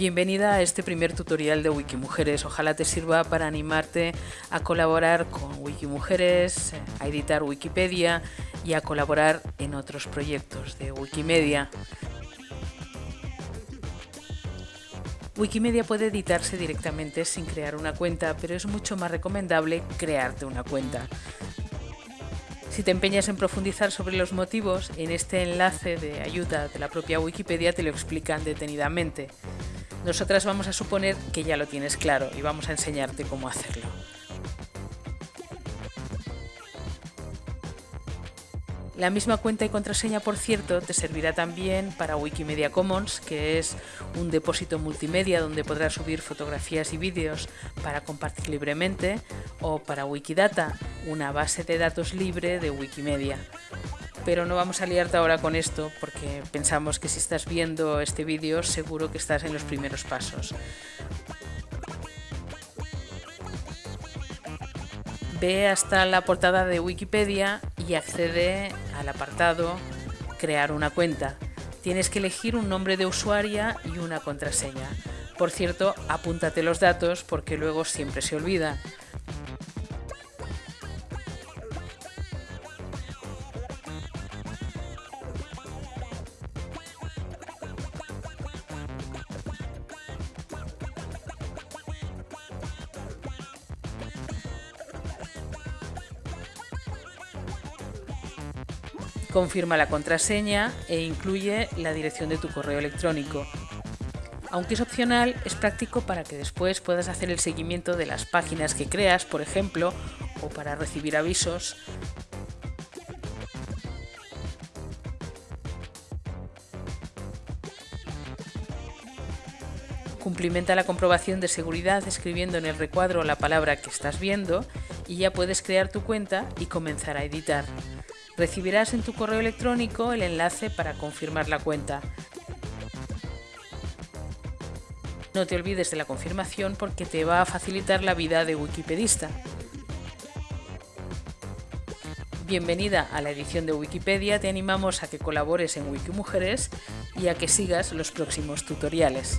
Bienvenida a este primer tutorial de Wikimujeres. Ojalá te sirva para animarte a colaborar con Wikimujeres, a editar Wikipedia y a colaborar en otros proyectos de Wikimedia. Wikimedia puede editarse directamente sin crear una cuenta, pero es mucho más recomendable crearte una cuenta. Si te empeñas en profundizar sobre los motivos, en este enlace de ayuda de la propia Wikipedia te lo explican detenidamente. Nosotras vamos a suponer que ya lo tienes claro y vamos a enseñarte cómo hacerlo. La misma cuenta y contraseña, por cierto, te servirá también para Wikimedia Commons, que es un depósito multimedia donde podrás subir fotografías y vídeos para compartir libremente, o para Wikidata, una base de datos libre de Wikimedia. Pero no vamos a liarte ahora con esto porque pensamos que si estás viendo este vídeo seguro que estás en los primeros pasos. Ve hasta la portada de Wikipedia y accede al apartado Crear una cuenta. Tienes que elegir un nombre de usuaria y una contraseña. Por cierto, apúntate los datos porque luego siempre se olvida. Confirma la contraseña e incluye la dirección de tu correo electrónico. Aunque es opcional, es práctico para que después puedas hacer el seguimiento de las páginas que creas, por ejemplo, o para recibir avisos. Cumplimenta la comprobación de seguridad escribiendo en el recuadro la palabra que estás viendo y ya puedes crear tu cuenta y comenzar a editar. Recibirás en tu correo electrónico el enlace para confirmar la cuenta. No te olvides de la confirmación porque te va a facilitar la vida de wikipedista. Bienvenida a la edición de Wikipedia, te animamos a que colabores en Wikimujeres y a que sigas los próximos tutoriales.